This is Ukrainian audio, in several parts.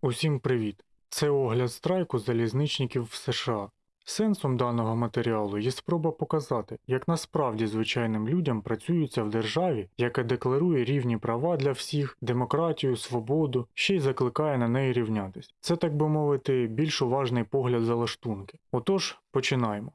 Усім привіт! Це огляд страйку залізничників в США. Сенсом даного матеріалу є спроба показати, як насправді звичайним людям працюється в державі, яка декларує рівні права для всіх, демократію, свободу, ще й закликає на неї рівнятись. Це, так би мовити, більш уважний погляд за лаштунки. Отож, починаємо.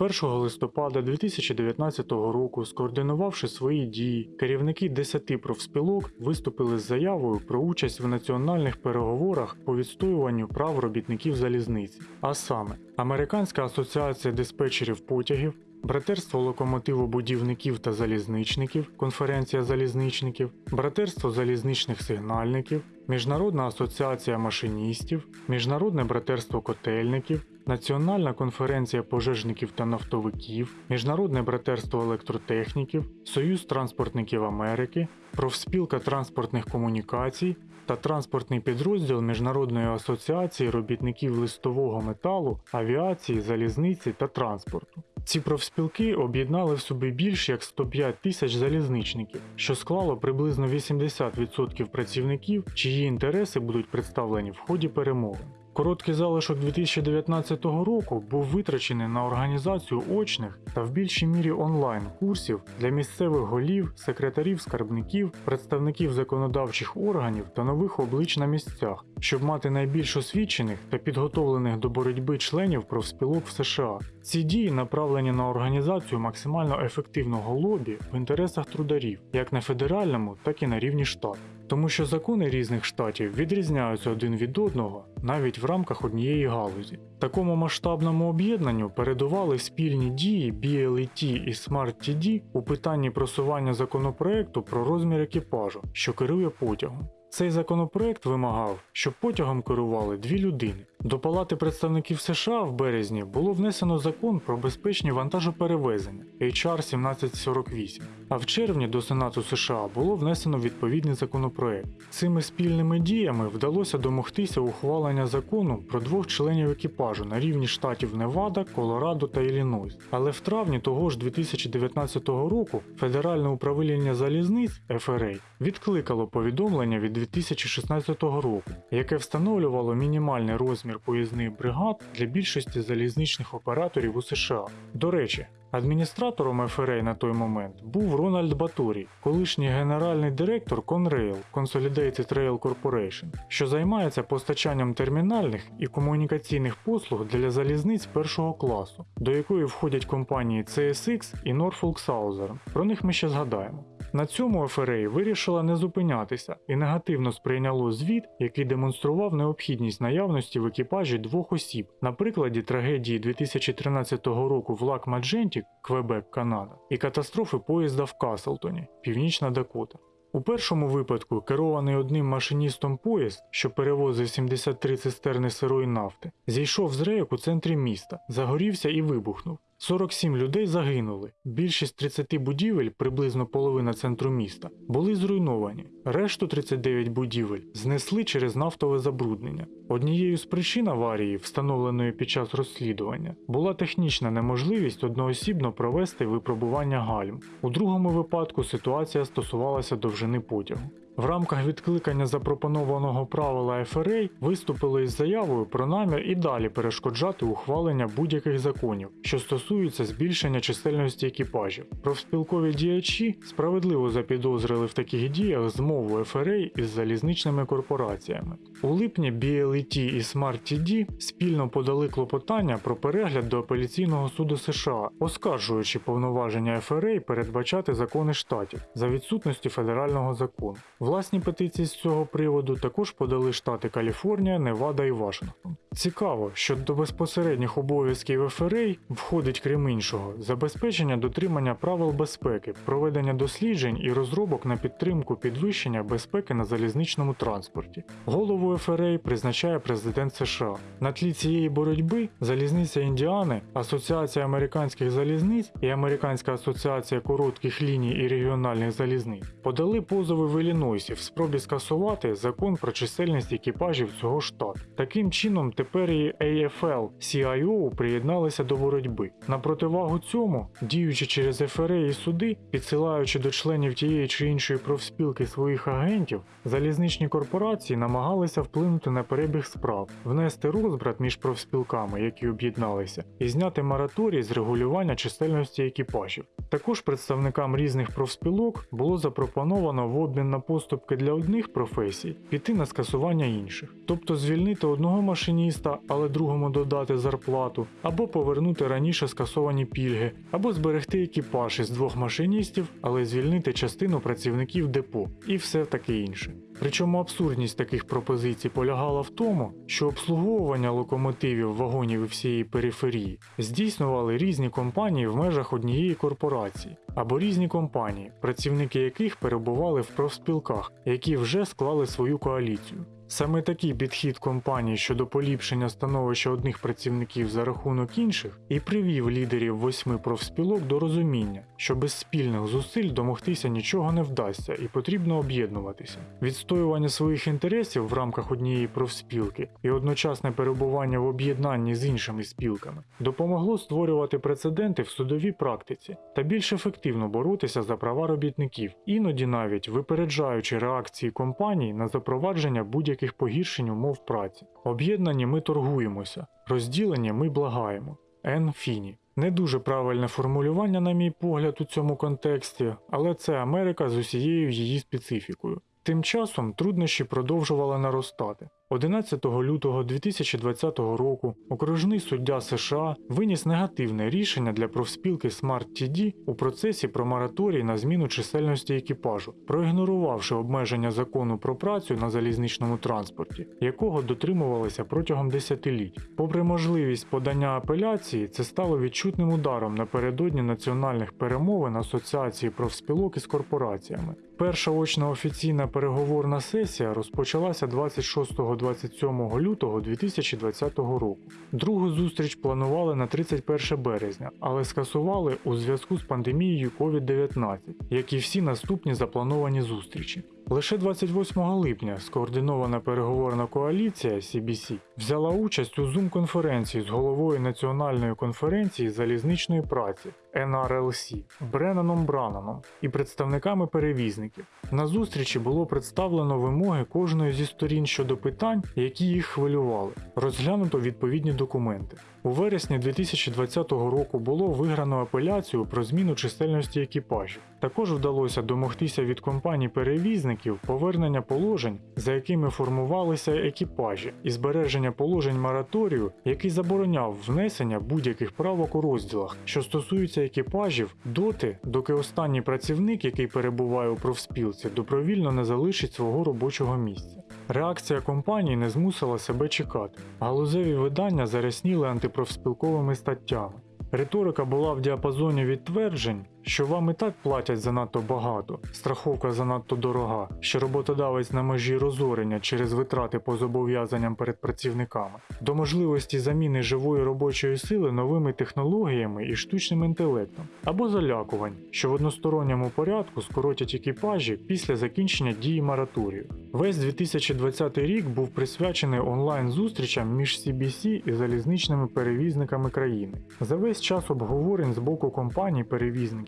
1 листопада 2019 року, скоординувавши свої дії, керівники 10 профспілок виступили з заявою про участь в національних переговорах по відстоюванню прав робітників залізниці, а саме Американська асоціація диспетчерів потягів, Братерство локомотивобудівників та залізничників, конференція залізничників, Братерство залізничних сигнальників, Міжнародна асоціація машиністів, Міжнародне братерство котельників, Національна конференція пожежників та нафтовиків, Міжнародне братерство електротехніків, Союз транспортників Америки, Профспілка транспортних комунікацій та транспортний підрозділ Міжнародної асоціації робітників листового металу, авіації, залізниці та транспорту. Ці профспілки об'єднали в собі більш як 105 тисяч залізничників, що склало приблизно 80% працівників, чиї інтереси будуть представлені в ході перемовин. Короткий залишок 2019 року був витрачений на організацію очних та в більшій мірі онлайн курсів для місцевих голів, секретарів, скарбників, представників законодавчих органів та нових облич на місцях, щоб мати найбільш освічених та підготовлених до боротьби членів профспілок в США. Ці дії направлені на організацію максимально ефективного лобі в інтересах трударів, як на федеральному, так і на рівні штату. Тому що закони різних штатів відрізняються один від одного навіть в рамках однієї галузі. Такому масштабному об'єднанню передували спільні дії BLET і SMART-TD у питанні просування законопроекту про розмір екіпажу, що керує потягом. Цей законопроект вимагав, щоб потягом керували дві людини. До Палати представників США в березні було внесено закон про безпечні вантажоперевезення HR 1748, а в червні до Сенату США було внесено відповідний законопроект. Цими спільними діями вдалося домогтися ухвалення закону про двох членів екіпажу на рівні штатів Невада, Колорадо та Іллінойс. Але в травні того ж 2019 року Федеральне управління залізниць FRA відкликало повідомлення від 2016 року, яке встановлювало мінімальний розмір поїзних бригад для більшості залізничних операторів у США. До речі, адміністратором FRA на той момент був Рональд Баторій, колишній генеральний директор Conrail Consolidated Rail Corporation, що займається постачанням термінальних і комунікаційних послуг для залізниць першого класу, до якої входять компанії CSX і Norfolk Southern. Про них ми ще згадаємо. На цьому FRA вирішила не зупинятися і негативно сприйняло звіт, який демонстрував необхідність наявності в екіпажі двох осіб на прикладі трагедії 2013 року в Лак Мадженті, Квебек, Канада, і катастрофи поїзда в Каслтоні, Північна Дакота. У першому випадку керований одним машиністом поїзд, що перевозив 73 цистерни сирої нафти, зійшов з рейок у центрі міста, загорівся і вибухнув. 47 людей загинули. Більшість 30 будівель, приблизно половина центру міста, були зруйновані. Решту 39 будівель знесли через нафтове забруднення. Однією з причин аварії, встановленої під час розслідування, була технічна неможливість одноосібно провести випробування гальм. У другому випадку ситуація стосувалася довжини потягу. В рамках відкликання запропонованого правила FRA виступили із заявою про намір і далі перешкоджати ухвалення будь-яких законів, що стосуються збільшення чисельності екіпажів. Профспілкові діячі справедливо запідозрили в таких діях змову FRA із залізничними корпораціями. У липні BLET і SMART-TD спільно подали клопотання про перегляд до апеляційного суду США, оскаржуючи повноваження FRA передбачати закони штатів за відсутності федерального закону. Власні петиції з цього приводу також подали штати Каліфорнія, Невада і Вашингтон. Цікаво, що до безпосередніх обов'язків ФРА входить, крім іншого, забезпечення дотримання правил безпеки, проведення досліджень і розробок на підтримку підвищення безпеки на залізничному транспорті. Голову ФРА призначає президент США. На тлі цієї боротьби залізниця Індіани, Асоціація американських залізниць і Американська асоціація коротких ліній і регіональних залізниць подали позови в Іллінойс Іллінойсі в спробі скасувати закон про чисельність екіпажів цього штату. Таким чином, тепер і AFL CIO приєдналися до боротьби. На противагу цьому, діючи через ФРА і суди, підсилаючи до членів тієї чи іншої профспілки своїх агентів, залізничні корпорації намагалися вплинути на перебіг справ, внести розбрат між профспілками, які об'єдналися, і зняти мораторій з регулювання чисельності екіпажів. Також представникам різних профспілок було запропоновано в обмін на поступки для одних професій піти на скасування інших, тобто звільнити одного машиніста, але другому додати зарплату, або повернути раніше скасовані пільги, або зберегти екіпаж із двох машиністів, але звільнити частину працівників депо і все таке інше. Причому абсурдність таких пропозицій полягала в тому, що обслуговування локомотивів, вагонів і всієї периферії здійснювали різні компанії в межах однієї корпорації, або різні компанії, працівники яких перебували в профспілках, які вже склали свою коаліцію. Саме такий підхід компаній щодо поліпшення становища одних працівників за рахунок інших і привів лідерів восьми профспілок до розуміння, що без спільних зусиль домогтися нічого не вдасться і потрібно об'єднуватися. Відстоювання своїх інтересів в рамках однієї профспілки і одночасне перебування в об'єднанні з іншими спілками допомогло створювати прецеденти в судовій практиці та більш ефективно боротися за права робітників, іноді навіть випереджаючи реакції компаній на запровадження будь-яких погіршень умов праці. Об'єднані ми торгуємося, розділені ми благаємо. Ен Фіні. Не дуже правильне формулювання, на мій погляд, у цьому контексті, але це Америка з усією її специфікою. Тим часом труднощі продовжували наростати. 11 лютого 2020 року окружний суддя США виніс негативне рішення для профспілки Smart TD у процесі про мораторій на зміну чисельності екіпажу, проігнорувавши обмеження закону про працю на залізничному транспорті, якого дотримувалися протягом десятиліть. Попри можливість подання апеляції, це стало відчутним ударом напередодні національних перемовин Асоціації профспілок із корпораціями. Перша очна офіційна переговорна сесія розпочалася 26-27 лютого 2020 року. Другу зустріч планували на 31 березня, але скасували у зв'язку з пандемією COVID-19, як і всі наступні заплановані зустрічі. Лише 28 липня скоординована переговорна коаліція CBC взяла участь у Zoom-конференції з головою Національної конференції залізничної праці NRLC Бренаном Брананом і представниками перевізників. На зустрічі було представлено вимоги кожної зі сторін щодо питань, які їх хвилювали. Розглянуто відповідні документи. У вересні 2020 року було виграно апеляцію про зміну чисельності екіпажів. Також вдалося домогтися від компаній перевізників повернення положень, за якими формувалися екіпажі, і збереження положень мораторію, який забороняв внесення будь-яких правок у розділах, що стосуються екіпажів, доти, доки останній працівник, який перебуває у профспілці, добровільно не залишить свого робочого місця. Реакція компанії не змусила себе чекати. Галузеві видання зарясніли антипрофспілковими статтями. Риторика була в діапазоні відтверджень, що вам і так платять занадто багато, страховка занадто дорога, що роботодавець на межі розорення через витрати по зобов'язанням перед працівниками, до можливості заміни живої робочої сили новими технологіями і штучним інтелектом, або залякувань, що в односторонньому порядку скоротять екіпажі після закінчення дії мораторію. Весь 2020 рік був присвячений онлайн-зустрічам між CBC і залізничними перевізниками країни. За весь час обговорень з боку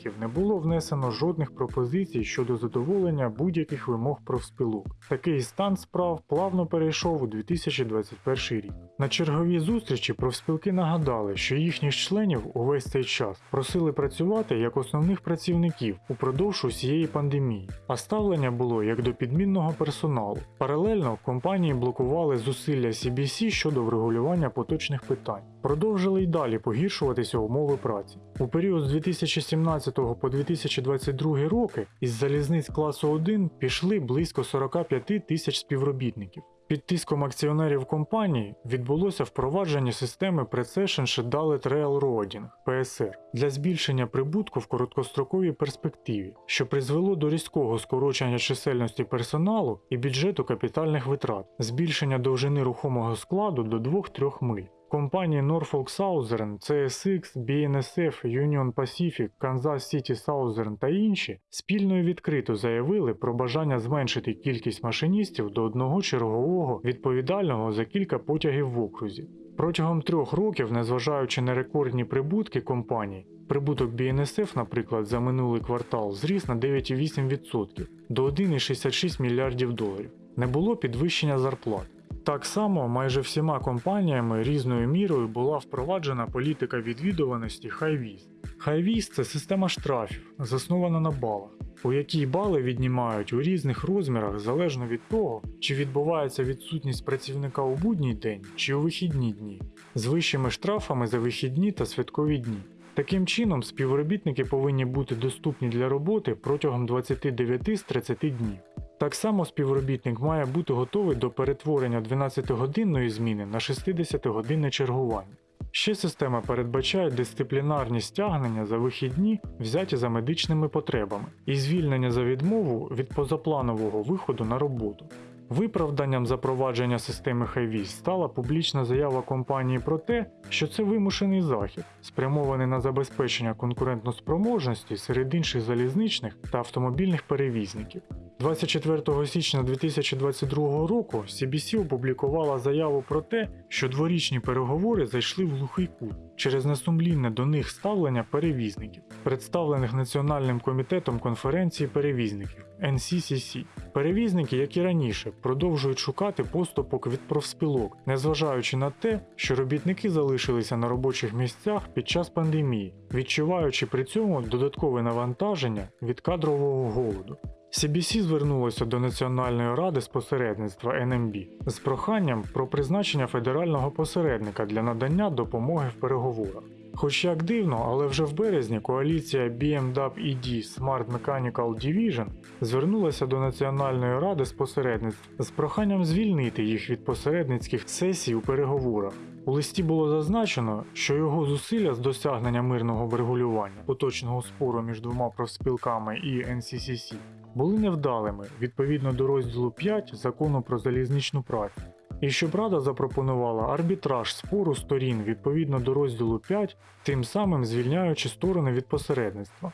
компаній-перевізників не було внесено жодних пропозицій щодо задоволення будь-яких вимог профспілок. Такий стан справ плавно перейшов у 2021 рік. На черговій зустрічі профспілки нагадали, що їхніх членів увесь цей час просили працювати як основних працівників упродовж усієї пандемії, а ставлення було як до підмінного персоналу. Паралельно компанії блокували зусилля CBC щодо врегулювання поточних питань, продовжили й далі погіршуватися умови праці. У період з 2017 по 2022 роки із залізниць класу 1 пішли близько 45 тисяч співробітників. Під тиском акціонерів компанії відбулося впровадження системи Precession Sheduled Railroading PSR для збільшення прибутку в короткостроковій перспективі, що призвело до різкого скорочення чисельності персоналу і бюджету капітальних витрат, збільшення довжини рухомого складу до 2-3 миль. Компанії Norfolk Southern, CSX, BNSF, Union Pacific, Kansas City Southern та інші спільно і відкрито заявили про бажання зменшити кількість машиністів до одного чергового відповідального за кілька потягів в окрузі. Протягом трьох років, незважаючи на рекордні прибутки компаній, прибуток BNSF, наприклад, за минулий квартал зріс на 9,8% до 1,66 мільярдів доларів. Не було підвищення зарплат. Так само майже всіма компаніями різною мірою була впроваджена політика відвідуваності Хайвіз. Хайвіз це система штрафів, заснована на балах, у якій бали віднімають у різних розмірах залежно від того, чи відбувається відсутність працівника у будній день чи у вихідні дні, з вищими штрафами за вихідні та святкові дні. Таким чином, співробітники повинні бути доступні для роботи протягом 29 з 30 днів. Так само співробітник має бути готовий до перетворення 12-годинної зміни на 60-годинне чергування. Ще система передбачає дисциплінарні стягнення за вихідні, взяті за медичними потребами, і звільнення за відмову від позапланового виходу на роботу. Виправданням запровадження системи Хайвіз стала публічна заява компанії про те, що це вимушений захід, спрямований на забезпечення конкурентноспроможності серед інших залізничних та автомобільних перевізників. 24 січня 2022 року CBC опублікувала заяву про те, що дворічні переговори зайшли в глухий кут через несумлінне до них ставлення перевізників, представлених Національним комітетом конференції перевізників NCCC. Перевізники, як і раніше, продовжують шукати поступок від профспілок, незважаючи на те, що робітники залишилися на робочих місцях під час пандемії, відчуваючи при цьому додаткове навантаження від кадрового голоду. CBC звернулося до Національної ради з посередництва NMB з проханням про призначення федерального посередника для надання допомоги в переговорах. Хоч як дивно, але вже в березні коаліція BMW-ED Smart Mechanical Division звернулася до Національної ради з посередництва з проханням звільнити їх від посередницьких сесій у переговорах. У листі було зазначено, що його зусилля з досягнення мирного врегулювання поточного спору між двома профспілками і NCCC були невдалими відповідно до розділу 5 закону про залізничну працю. І щоб Рада запропонувала арбітраж спору сторін відповідно до розділу 5, тим самим звільняючи сторони від посередництва.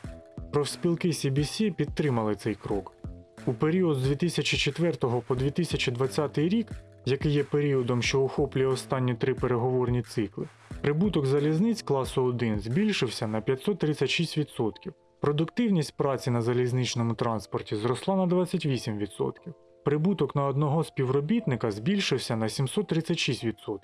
Профспілки CBC підтримали цей крок. У період з 2004 по 2020 рік, який є періодом, що охоплює останні три переговорні цикли, прибуток залізниць класу 1 збільшився на 536%. Продуктивність праці на залізничному транспорті зросла на 28%. Прибуток на одного співробітника збільшився на 736%.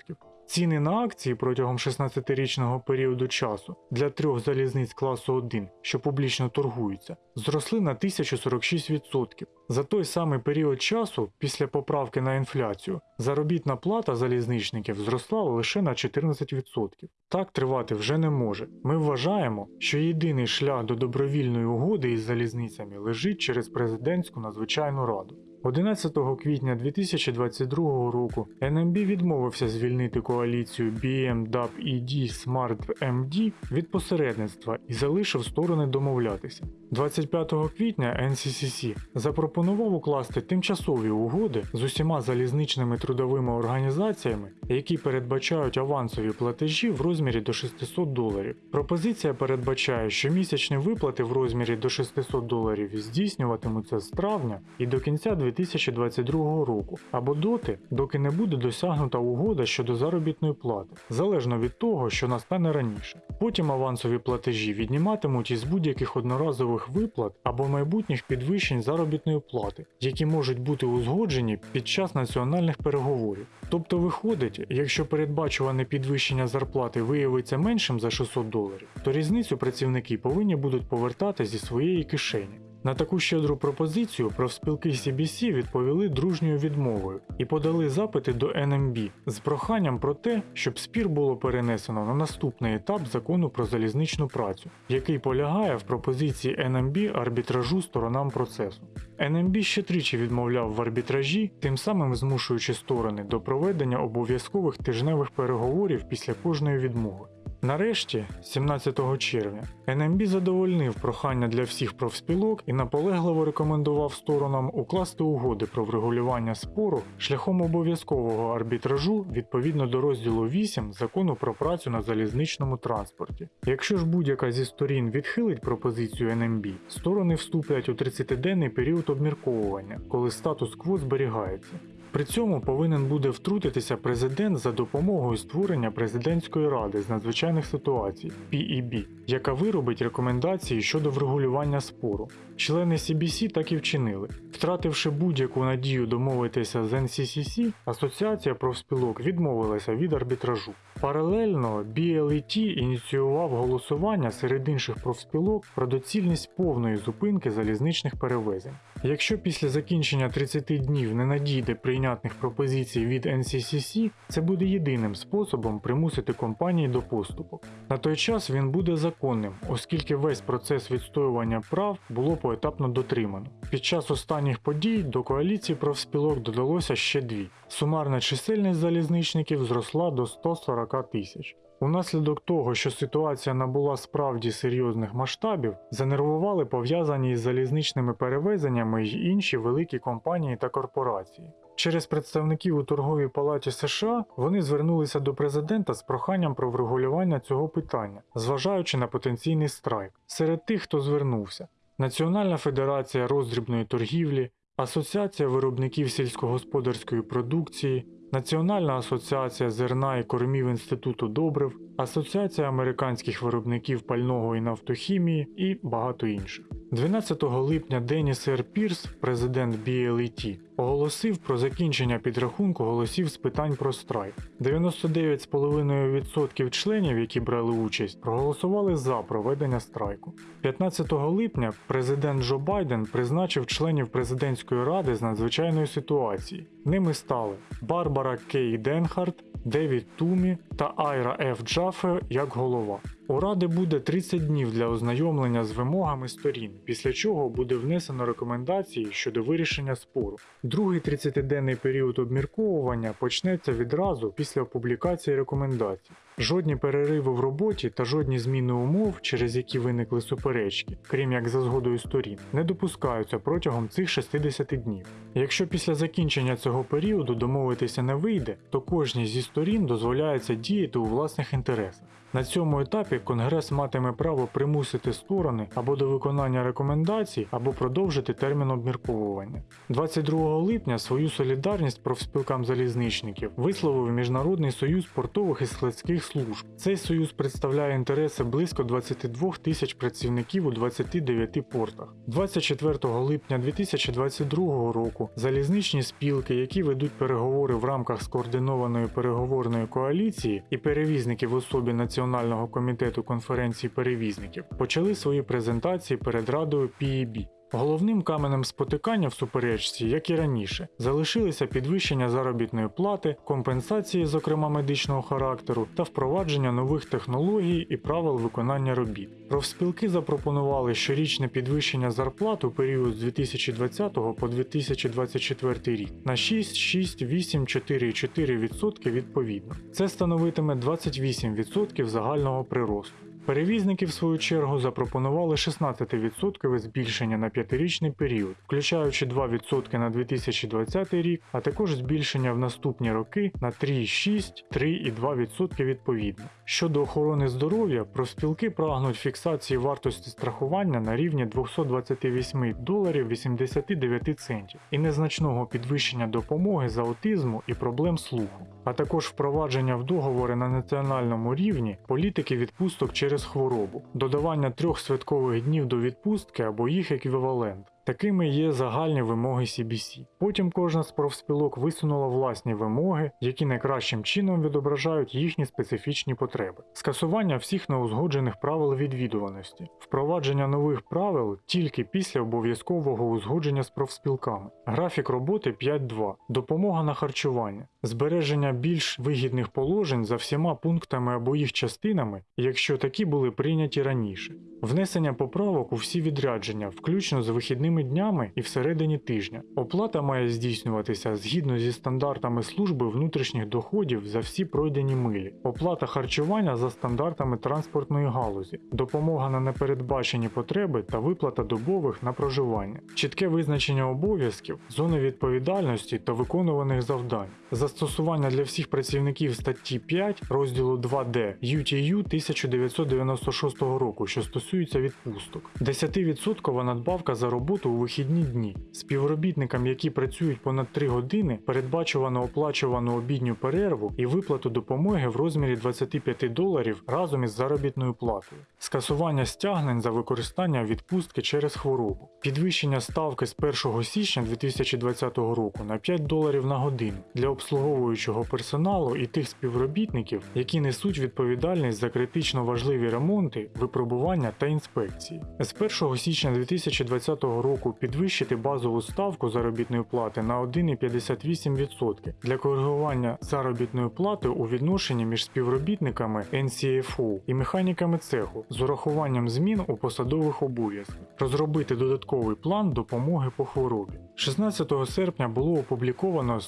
Ціни на акції протягом 16-річного періоду часу для трьох залізниць класу 1, що публічно торгуються, зросли на 1046%. За той самий період часу, після поправки на інфляцію, заробітна плата залізничників зросла лише на 14%. Так тривати вже не може. Ми вважаємо, що єдиний шлях до добровільної угоди із залізницями лежить через президентську надзвичайну раду. 11 квітня 2022 року NMB відмовився звільнити коаліцію BMW-ED Smart MD від посередництва і залишив сторони домовлятися. 25 квітня NCCC запропонував укласти тимчасові угоди з усіма залізничними трудовими організаціями, які передбачають авансові платежі в розмірі до 600 доларів. Пропозиція передбачає, що місячні виплати в розмірі до 600 доларів здійснюватимуться з травня і до кінця 2022 року, або доти, доки не буде досягнута угода щодо заробітної плати, залежно від того, що настане раніше. Потім авансові платежі відніматимуть із будь-яких одноразових виплат або майбутніх підвищень заробітної плати, які можуть бути узгоджені під час національних переговорів. Тобто виходить, якщо передбачуване підвищення зарплати виявиться меншим за 600 доларів, то різницю працівники повинні будуть повертати зі своєї кишені. На таку щедру пропозицію профспілки CBC відповіли дружньою відмовою і подали запити до NMB з проханням про те, щоб спір було перенесено на наступний етап закону про залізничну працю, який полягає в пропозиції NMB арбітражу сторонам процесу. NMB ще тричі відмовляв в арбітражі, тим самим змушуючи сторони до проведення обов'язкових тижневих переговорів після кожної відмови. Нарешті, 17 червня, НМБ задовольнив прохання для всіх профспілок і наполегливо рекомендував сторонам укласти угоди про врегулювання спору шляхом обов'язкового арбітражу відповідно до розділу 8 закону про працю на залізничному транспорті. Якщо ж будь-яка зі сторін відхилить пропозицію НМБ, сторони вступлять у 30-денний період обмірковування, коли статус-кво зберігається. При цьому повинен буде втрутитися президент за допомогою створення президентської ради з надзвичайних ситуацій PEB, яка виробить рекомендації щодо врегулювання спору. Члени CBC так і вчинили. Втративши будь-яку надію домовитися з NCCC, Асоціація профспілок відмовилася від арбітражу. Паралельно BLET ініціював голосування серед інших профспілок про доцільність повної зупинки залізничних перевезень. Якщо після закінчення 30 днів не надійде прийнятних пропозицій від NCCC, це буде єдиним способом примусити компанії до поступок. На той час він буде законним, оскільки весь процес відстоювання прав було поетапно дотримано. Під час останніх подій до коаліції профспілок додалося ще дві. Сумарна чисельність залізничників зросла до 140 тисяч. Унаслідок того, що ситуація набула справді серйозних масштабів, занервували пов'язані із залізничними перевезеннями й інші великі компанії та корпорації. Через представників у торговій палаті США вони звернулися до президента з проханням про врегулювання цього питання, зважаючи на потенційний страйк. Серед тих, хто звернувся, Національна федерація роздрібної торгівлі, Асоціація виробників сільськогосподарської продукції, Національна асоціація зерна і кормів Інституту добрив, Асоціація американських виробників пального і нафтохімії і багато інших. 12 липня Деніс Р. Пірс, президент BLET, оголосив про закінчення підрахунку голосів з питань про страйк. 99,5% членів, які брали участь, проголосували за проведення страйку. 15 липня президент Джо Байден призначив членів президентської ради з надзвичайної ситуації. Ними стали Барбара Кей Денхарт, Девід Тумі та Айра Ф. Джаффе як голова. У Ради буде 30 днів для ознайомлення з вимогами сторін, після чого буде внесено рекомендації щодо вирішення спору. Другий 30-денний період обмірковування почнеться відразу після публікації рекомендацій. Жодні перериви в роботі та жодні зміни умов, через які виникли суперечки, крім як за згодою сторін, не допускаються протягом цих 60 днів. Якщо після закінчення цього періоду домовитися не вийде, то кожній зі сторін дозволяється діяти у власних інтересах. На цьому етапі Конгрес матиме право примусити сторони або до виконання рекомендацій, або продовжити термін обмірковування. 22 липня свою солідарність профспілкам залізничників висловив Міжнародний союз портових і складських служб. Цей союз представляє інтереси близько 22 тисяч працівників у 29 портах. 24 липня 2022 року залізничні спілки, які ведуть переговори в рамках скоординованої переговорної коаліції і перевізники в особі Національного комітету конференції перевізників, почали свої презентації перед радою PEB. Головним каменем спотикання в суперечці, як і раніше, залишилися підвищення заробітної плати, компенсації, зокрема медичного характеру, та впровадження нових технологій і правил виконання робіт. Профспілки запропонували щорічне підвищення зарплат у період з 2020 по 2024 рік на 6, 6, 8, 4 4% відповідно. Це становитиме 28% загального приросту. Перевізники, в свою чергу, запропонували 16% збільшення на п'ятирічний період, включаючи 2% на 2020 рік, а також збільшення в наступні роки на 3,6, 3,2% відповідно. Щодо охорони здоров'я, профспілки прагнуть фіксації вартості страхування на рівні 228 доларів 89 центів і незначного підвищення допомоги за аутизму і проблем слуху, а також впровадження в договори на національному рівні політики відпусток через хворобу, додавання трьох святкових днів до відпустки або їх еквівалент. Такими є загальні вимоги CBC. Потім кожна з профспілок висунула власні вимоги, які найкращим чином відображають їхні специфічні потреби. Скасування всіх неузгоджених правил відвідуваності, впровадження нових правил тільки після обов'язкового узгодження з профспілками, графік роботи 5.2, допомога на харчування, збереження більш вигідних положень за всіма пунктами або їх частинами, якщо такі були прийняті раніше, внесення поправок у всі відрядження, включно з вихідними днями і всередині тижня. Оплата має здійснюватися згідно зі стандартами служби внутрішніх доходів за всі пройдені милі, оплата харчування за стандартами транспортної галузі, допомога на непередбачені потреби та виплата добових на проживання, чітке визначення обов'язків, зони відповідальності та виконуваних завдань, застосування для всіх працівників статті 5 розділу 2D UTU 1996 року, що стосується відпусток, 10% надбавка за роботу у вихідні дні. Співробітникам, які працюють понад 3 години, передбачувано оплачувану обідню перерву і виплату допомоги в розмірі 25 доларів разом із заробітною платою, скасування стягнень за використання відпустки через хворобу, підвищення ставки з 1 січня 2020 року на 5 доларів на годину для обслуговуючого персоналу і тих співробітників, які несуть відповідальність за критично важливі ремонти, випробування та інспекції. З 1 січня 2020 року підвищити базову ставку заробітної плати на 1,58% для коригування заробітної плати у відношенні між співробітниками NCFO і механіками цеху з урахуванням змін у посадових обов'язках, розробити додатковий план допомоги по хворобі. 16 серпня було опубліковано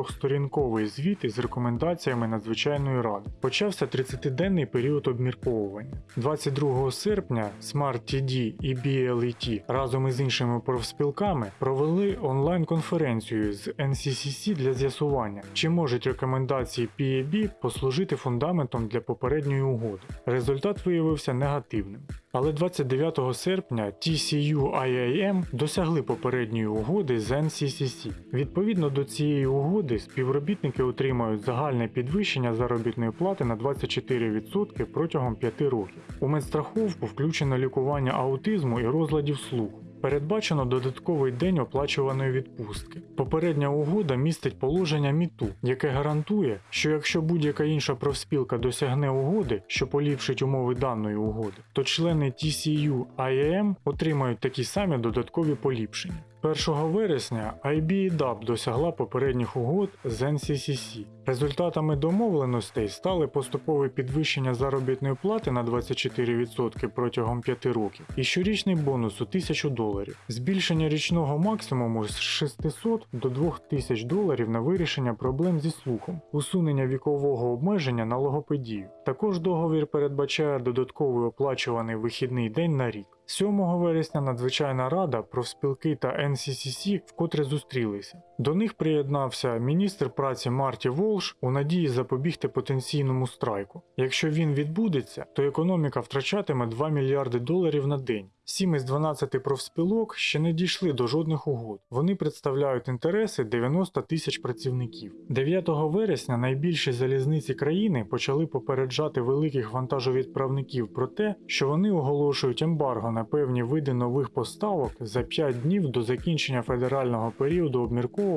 124-сторінковий звіт із рекомендаціями надзвичайної ради. Почався 30-денний період обмірковування. 22 серпня SMART-TD і BLET разом із іншими профспілками провели онлайн-конференцію з NCCC для з'ясування, чи можуть рекомендації PAB послужити фундаментом для попередньої угоди. Результат виявився негативним. Але 29 серпня TCU IIM досягли попередньої угоди з NCCC. Відповідно до цієї угоди, співробітники отримають загальне підвищення заробітної плати на 24% протягом 5 років. У медстраховку включено лікування аутизму і розладів слуху. Передбачено додатковий день оплачуваної відпустки. Попередня угода містить положення МІТУ, яке гарантує, що якщо будь-яка інша профспілка досягне угоди, що поліпшить умови даної угоди, то члени TCU IAM отримають такі самі додаткові поліпшення. 1 вересня IBEDAP досягла попередніх угод з NCCC. Результатами домовленостей стали поступове підвищення заробітної плати на 24% протягом 5 років і щорічний бонус у 1000 доларів, збільшення річного максимуму з 600 до 2000 доларів на вирішення проблем зі слухом, усунення вікового обмеження на логопедію. Також договір передбачає додатковий оплачуваний вихідний день на рік. 7 вересня надзвичайна рада, профспілки та NCCC вкотре зустрілися. До них приєднався міністр праці Марті Волш у надії запобігти потенційному страйку. Якщо він відбудеться, то економіка втрачатиме 2 мільярди доларів на день. 7 із 12 профспілок ще не дійшли до жодних угод. Вони представляють інтереси 90 тисяч працівників. 9 вересня найбільші залізниці країни почали попереджати великих вантажовідправників про те, що вони оголошують ембарго на певні види нових поставок за 5 днів до закінчення федерального періоду обмірковування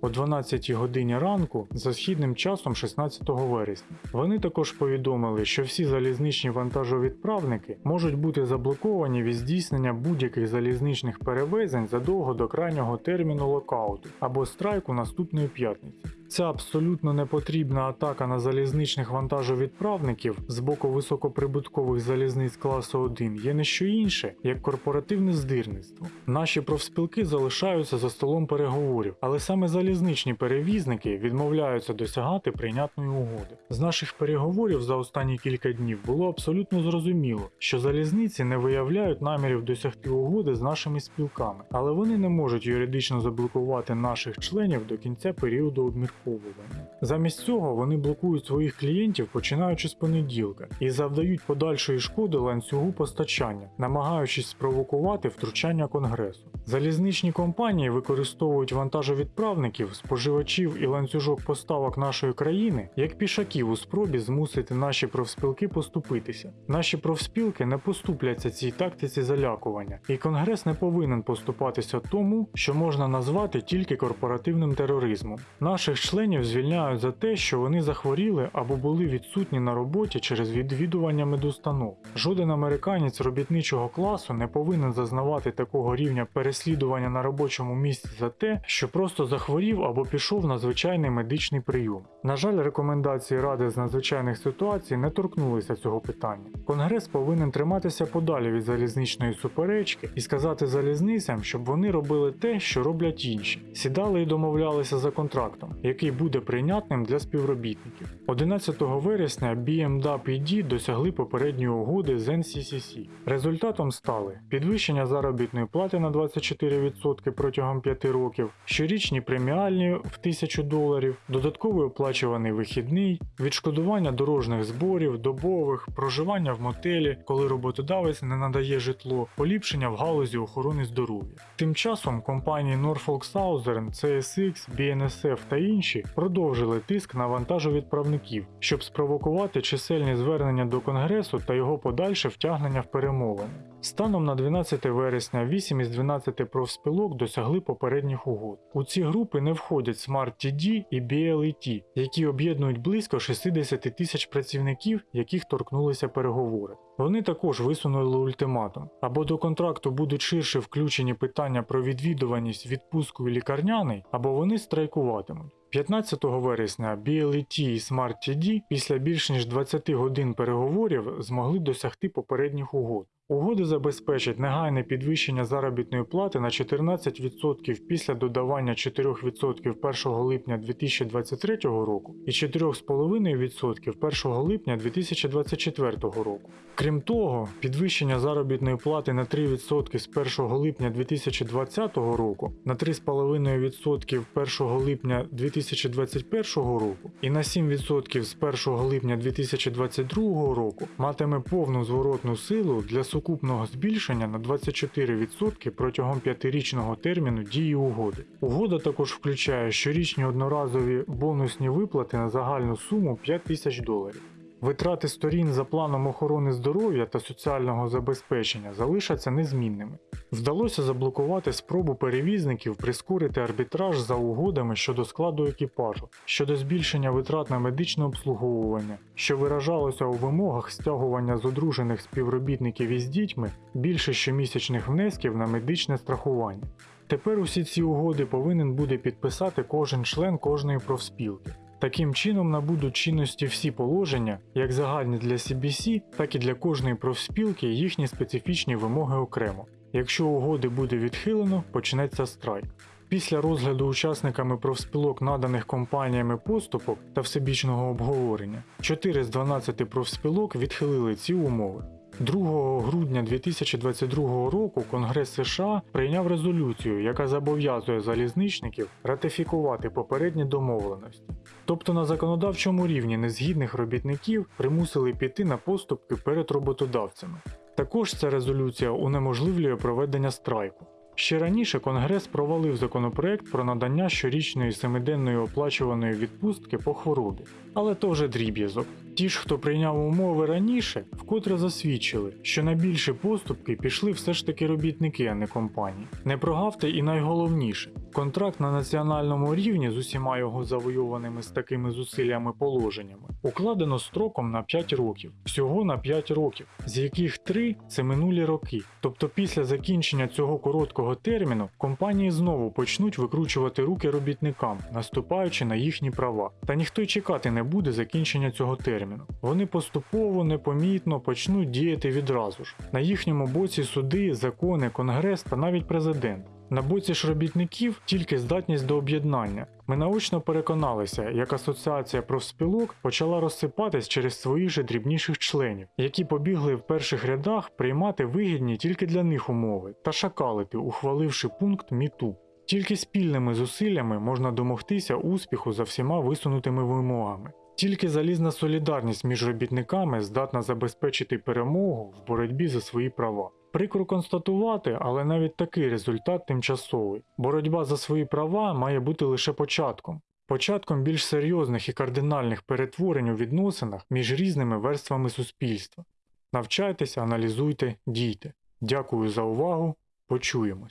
о 12 годині ранку за східним часом 16 вересня. Вони також повідомили, що всі залізничні вантажовідправники можуть бути заблоковані від здійснення будь-яких залізничних перевезень задовго до крайнього терміну локауту або страйку наступної п'ятниці. Ця абсолютно непотрібна атака на залізничних вантажовідправників з боку високоприбуткових залізниць класу 1 є не що інше, як корпоративне здирництво. Наші профспілки залишаються за столом переговорів, але саме залізничні перевізники відмовляються досягати прийнятної угоди. З наших переговорів за останні кілька днів було абсолютно зрозуміло, що залізниці не виявляють намірів досягти угоди з нашими спілками, але вони не можуть юридично заблокувати наших членів до кінця періоду обмірковування. Замість цього вони блокують своїх клієнтів починаючи з понеділка і завдають подальшої шкоди ланцюгу постачання, намагаючись спровокувати втручання конгресу. Залізничні компанії використовують вантажовідправників, споживачів і ланцюжок поставок нашої країни як пішаків у спробі змусити наші профспілки поступитися. Наші профспілки не поступляться цій тактиці залякування, і конгрес не повинен поступатися тому, що можна назвати тільки корпоративним тероризмом. Наших Членів звільняють за те, що вони захворіли або були відсутні на роботі через відвідування медустанов. Жоден американець робітничого класу не повинен зазнавати такого рівня переслідування на робочому місці за те, що просто захворів або пішов на звичайний медичний прийом. На жаль, рекомендації Ради з надзвичайних ситуацій не торкнулися цього питання. Конгрес повинен триматися подалі від залізничної суперечки і сказати залізницям, щоб вони робили те, що роблять інші. Сідали і домовлялися за контрактом, який буде прийнятним для співробітників. 11 вересня BMWPD досягли попередньої угоди з NCCC. Результатом стали підвищення заробітної плати на 24% протягом 5 років, щорічні преміальні в 1000 доларів, додатковий оплачуваний вихідний, відшкодування дорожніх зборів, добових, проживання в мотелі, коли роботодавець не надає житло, поліпшення в галузі охорони здоров'я. Тим часом компанії Norfolk Southern, CSX, BNSF та інші продовжили тиск на вантажовідправників, щоб спровокувати чисельні звернення до Конгресу та його подальше втягнення в перемовини. Станом на 12 вересня 8 із 12 профспілок досягли попередніх угод. У ці групи не входять Smart TD і BLET, які об'єднують близько 60 тисяч працівників, яких торкнулися переговори. Вони також висунули ультиматум. Або до контракту будуть ширше включені питання про відвідуваність, відпустку і лікарняний, або вони страйкуватимуть. 15 вересня BLET і SmartTD після більш ніж 20 годин переговорів змогли досягти попередніх угод. Угоди забезпечать негайне підвищення заробітної плати на 14% після додавання 4% 1 липня 2023 року і 4,5% 1 липня 2024 року. Крім того, підвищення заробітної плати на 3% з 1 липня 2020 року на 3,5% 1 липня 2021 року і на 7% з 1 липня 2022 року матиме повну зворотну силу для сукупного збільшення на 24% протягом 5-річного терміну дії угоди. Угода також включає щорічні одноразові бонусні виплати на загальну суму 5 тисяч доларів. Витрати сторін за планом охорони здоров'я та соціального забезпечення залишаться незмінними. Вдалося заблокувати спробу перевізників прискорити арбітраж за угодами щодо складу екіпажу, щодо збільшення витрат на медичне обслуговування, що виражалося у вимогах стягування з одружених співробітників із дітьми більше щомісячних внесків на медичне страхування. Тепер усі ці угоди повинен буде підписати кожен член кожної профспілки. Таким чином набудуть чинності всі положення, як загальні для CBC, так і для кожної профспілки їхні специфічні вимоги окремо. Якщо угоди буде відхилено, почнеться страйк. Після розгляду учасниками профспілок наданих компаніями поступок та всебічного обговорення, 4 з 12 профспілок відхилили ці умови. 2 грудня 2022 року Конгрес США прийняв резолюцію, яка зобов'язує залізничників ратифікувати попередні домовленості. Тобто на законодавчому рівні незгідних робітників примусили піти на поступки перед роботодавцями. Також ця резолюція унеможливлює проведення страйку. Ще раніше Конгрес провалив законопроект про надання щорічної семиденної оплачуваної відпустки по хворобі, але то вже дріб'язок. Ті ж, хто прийняв умови раніше, вкотре засвідчили, що на більші поступки пішли все ж таки робітники, а не компанії. Не прогавте і найголовніше: контракт на національному рівні з усіма його завойованими з такими зусиллями положеннями укладено строком на 5 років, всього на 5 років, з яких 3 це минулі роки. Тобто після закінчення цього короткого терміну компанії знову почнуть викручувати руки робітникам, наступаючи на їхні права. Та ніхто й чекати не буде закінчення цього терміну. Вони поступово, непомітно почнуть діяти відразу ж. На їхньому боці суди, закони, конгрес та навіть президент. На боці ж робітників тільки здатність до об'єднання. Ми наочно переконалися, як асоціація профспілок почала розсипатись через своїх же дрібніших членів, які побігли в перших рядах приймати вигідні тільки для них умови та шакалити, ухваливши пункт МІТУ. Тільки спільними зусиллями можна домогтися успіху за всіма висунутими вимогами. Тільки залізна солідарність між робітниками здатна забезпечити перемогу в боротьбі за свої права. Прикро констатувати, але навіть такий результат тимчасовий. Боротьба за свої права має бути лише початком. Початком більш серйозних і кардинальних перетворень у відносинах між різними верствами суспільства. Навчайтеся, аналізуйте, дійте. Дякую за увагу. Почуємось.